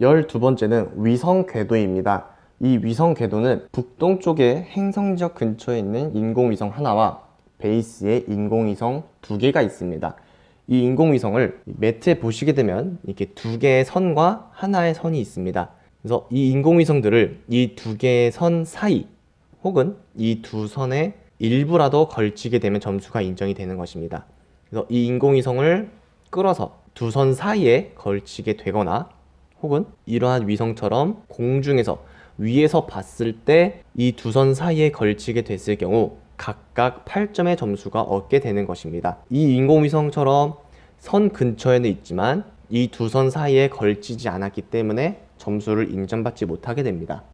12번째는 위성 궤도입니다. 이 위성 궤도는 북동쪽의 행성지역 근처에 있는 인공위성 하나와 베이스에 인공위성 두 개가 있습니다. 이 인공위성을 매트에 보시게 되면 이렇게 두 개의 선과 하나의 선이 있습니다. 그래서 이 인공위성들을 이 두 개의 선 사이 혹은 이 두 선의 일부라도 걸치게 되면 점수가 인정이 되는 것입니다. 그래서 이 인공위성을 끌어서 두 선 사이에 걸치게 되거나 혹은 이러한 위성처럼 공중에서 위에서 봤을 때 이 두 선 사이에 걸치게 됐을 경우 각각 8점의 점수가 얻게 되는 것입니다. 이 인공위성처럼 선 근처에는 있지만 이 두 선 사이에 걸치지 않았기 때문에 점수를 인정받지 못하게 됩니다.